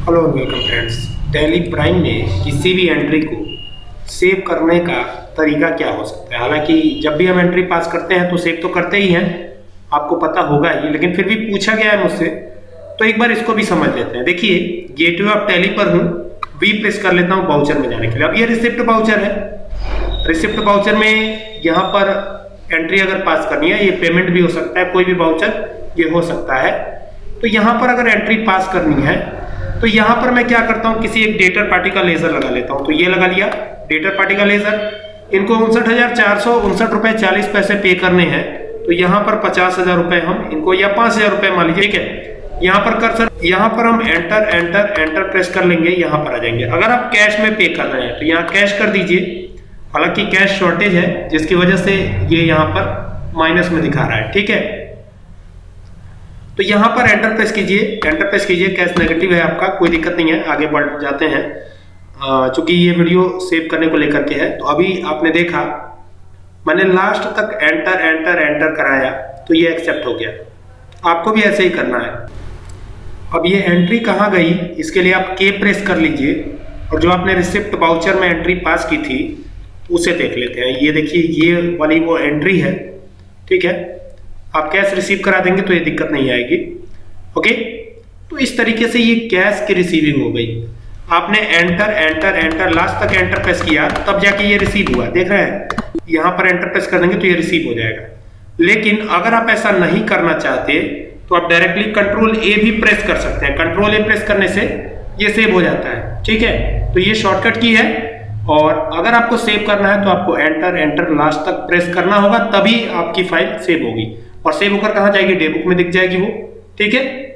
Hello welcome friends Tally Prime में किसी भी एंट्री को सेव करने का तरीका क्या हो सकता है? हालाँकि जब भी हम एंट्री पास करते हैं तो सेव तो करते ही हैं। आपको पता होगा ही, लेकिन फिर भी पूछा गया है मुझसे तो एक बार इसको भी समझ लेते हैं। देखिए गेटवे ऑफ़ टैली पर हूँ। वी प्रेस कर लेता हूँ बाउचर में जाने के लिए। अब ये रिसिप्ट बाउचर है। रिसिप्ट बाउचर में यहाँ पर एंट्री अगर पास करनी है, ये पेमेंट भी हो सकता है, कोई भी बाउचर ये हो सकता है। तो यहाँ पर अगर एंट्री पास करनी है तो यहाँ पर मैं क्या करता हूँ, किसी एक डेटर पार्टी का लेजर लगा लेता हूँ। तो ये लगा लिया डेटर पार्टी का लेजर इनको उनसठ हज़ार चार सौ उनसठ रुपए चालीस पैसे पे करने हैं। तो यहाँ पर पचास हज़ार रुपए हम इनको, या पाँच हज़ार रुपए मान लीजिए, ठीक है? यहाँ पर कर सर, यहाँ पर हम एंटर एंटर एंटर प्रेस कर लेंगे, यहाँ पर आ जाएँगे। अगर आप कैश में पे कर रहे हैं तो यहाँ कैश कर दीजिए। हालाँकि कैश शॉर्टेज है, जिसकी वजह से ये यहाँ पर माइनस में दिखा रहा है, ठीक है? तो यहाँ पर एंटर प्रेस कीजिए। एंटर प्रेस कीजिए, कैश नेगेटिव है आपका, कोई दिक्कत नहीं है, आगे बढ़ जाते हैं। चूँकि ये वीडियो सेव करने को लेकर के है तो अभी आपने देखा, मैंने लास्ट तक एंटर एंटर एंटर कराया तो ये एक्सेप्ट हो गया। आपको भी ऐसे ही करना है। अब ये एंट्री कहाँ गई, इसके लिए आप के प्रेस कर लीजिए, और जो आपने रिसिप्ट बाउचर में एंट्री पास की थी, उसे देख लेते हैं। ये देखिए, ये वाली वो एंट्री है, ठीक है? आप कैश रिसीव करा देंगे तो ये दिक्कत नहीं आएगी। ओके तो इस तरीके से ये कैश की रिसीविंग हो गई। आपने एंटर एंटर एंटर लास्ट तक एंटर प्रेस किया, तब जाके ये रिसीव हुआ। देख रहे हैं? यहाँ पर एंटर प्रेस कर देंगे तो ये रिसीव हो जाएगा। लेकिन अगर आप ऐसा नहीं करना चाहते तो आप डायरेक्टली कंट्रोल ए भी प्रेस कर सकते हैं। कंट्रोल ए प्रेस करने से ये सेव हो जाता है। ठीक है? तो ये शॉर्टकट की है। और अगर आपको सेव करना है तो आपको एंटर एंटर लास्ट तक प्रेस करना होगा, तभी आपकी फ़ाइल सेव होगी। और सेव होकर कहा जाएगी? डे बुक में दिख जाएगी वो। ठीक है?